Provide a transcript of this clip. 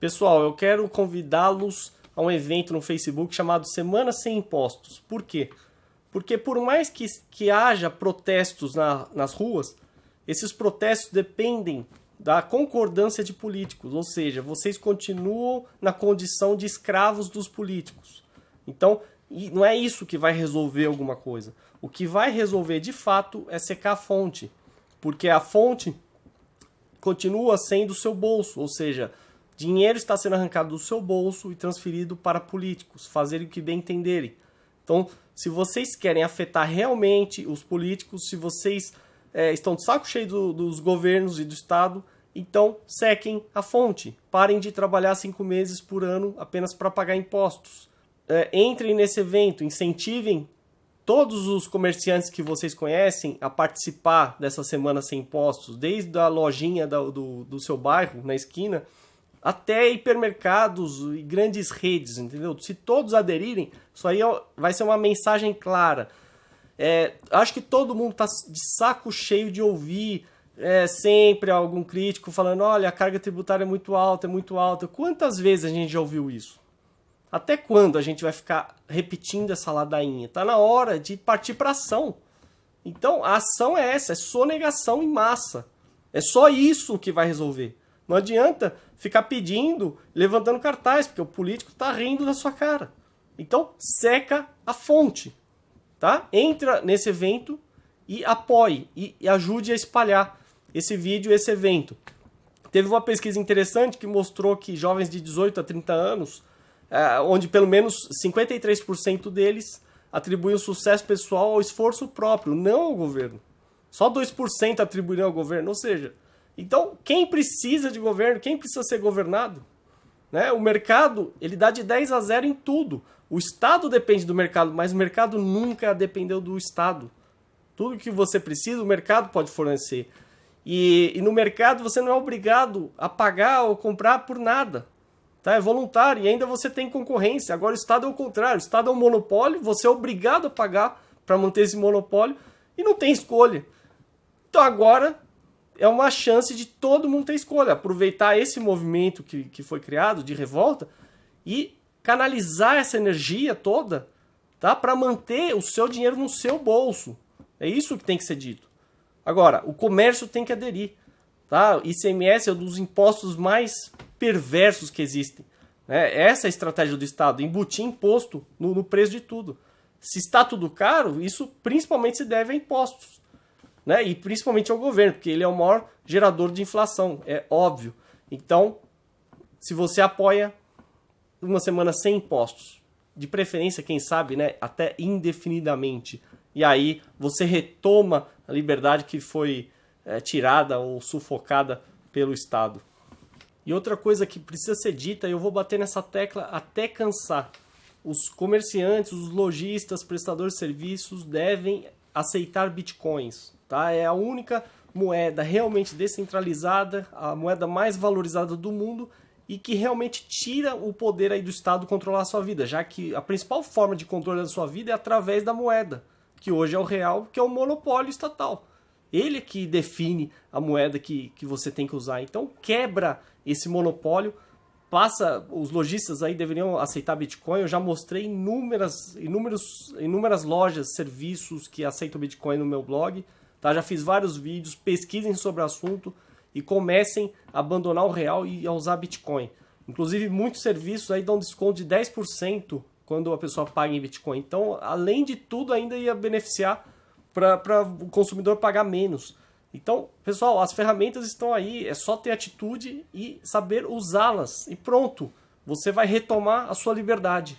Pessoal, eu quero convidá-los a um evento no Facebook chamado Semana Sem Impostos. Por quê? Porque por mais que, que haja protestos na, nas ruas, esses protestos dependem da concordância de políticos, ou seja, vocês continuam na condição de escravos dos políticos. Então, não é isso que vai resolver alguma coisa. O que vai resolver de fato é secar a fonte, porque a fonte continua sendo o seu bolso, ou seja, Dinheiro está sendo arrancado do seu bolso e transferido para políticos, fazerem o que bem entenderem. Então, se vocês querem afetar realmente os políticos, se vocês é, estão de saco cheio do, dos governos e do Estado, então sequem a fonte. Parem de trabalhar cinco meses por ano apenas para pagar impostos. É, entrem nesse evento, incentivem todos os comerciantes que vocês conhecem a participar dessa semana sem impostos, desde a lojinha do, do, do seu bairro, na esquina, até hipermercados e grandes redes, entendeu? Se todos aderirem, isso aí é vai ser uma mensagem clara. É, acho que todo mundo está de saco cheio de ouvir é, sempre algum crítico falando: olha, a carga tributária é muito alta, é muito alta. Quantas vezes a gente já ouviu isso? Até quando a gente vai ficar repetindo essa ladainha? Está na hora de partir para ação. Então, a ação é essa: é sonegação em massa. É só isso que vai resolver. Não adianta ficar pedindo, levantando cartaz, porque o político está rindo da sua cara. Então, seca a fonte, tá? Entra nesse evento e apoie e, e ajude a espalhar esse vídeo, esse evento. Teve uma pesquisa interessante que mostrou que jovens de 18 a 30 anos, é, onde pelo menos 53% deles atribuem o sucesso pessoal ao esforço próprio, não ao governo. Só 2% atribuíram ao governo, ou seja, então, quem precisa de governo, quem precisa ser governado? Né? O mercado, ele dá de 10 a 0 em tudo. O Estado depende do mercado, mas o mercado nunca dependeu do Estado. Tudo que você precisa, o mercado pode fornecer. E, e no mercado você não é obrigado a pagar ou comprar por nada. Tá? É voluntário e ainda você tem concorrência. Agora o Estado é o contrário. O Estado é um monopólio, você é obrigado a pagar para manter esse monopólio e não tem escolha. Então agora é uma chance de todo mundo ter escolha. Aproveitar esse movimento que, que foi criado de revolta e canalizar essa energia toda tá, para manter o seu dinheiro no seu bolso. É isso que tem que ser dito. Agora, o comércio tem que aderir. Tá? ICMS é um dos impostos mais perversos que existem. Né? Essa é a estratégia do Estado, embutir imposto no, no preço de tudo. Se está tudo caro, isso principalmente se deve a impostos né? E principalmente ao governo, porque ele é o maior gerador de inflação, é óbvio. Então, se você apoia uma semana sem impostos, de preferência, quem sabe, né, até indefinidamente, e aí você retoma a liberdade que foi é, tirada ou sufocada pelo Estado. E outra coisa que precisa ser dita, e eu vou bater nessa tecla até cansar. Os comerciantes, os lojistas, prestadores de serviços devem aceitar bitcoins. Tá? É a única moeda realmente descentralizada, a moeda mais valorizada do mundo e que realmente tira o poder aí do Estado controlar a sua vida, já que a principal forma de controle da sua vida é através da moeda, que hoje é o real, que é o monopólio estatal. Ele é que define a moeda que, que você tem que usar. Então quebra esse monopólio, passa, os lojistas aí deveriam aceitar Bitcoin. Eu já mostrei inúmeras, inúmeros, inúmeras lojas, serviços que aceitam Bitcoin no meu blog. Tá? Já fiz vários vídeos, pesquisem sobre o assunto e comecem a abandonar o real e a usar Bitcoin. Inclusive, muitos serviços aí dão desconto de 10% quando a pessoa paga em Bitcoin. Então, além de tudo, ainda ia beneficiar para o consumidor pagar menos. Então, pessoal, as ferramentas estão aí, é só ter atitude e saber usá-las. E pronto, você vai retomar a sua liberdade.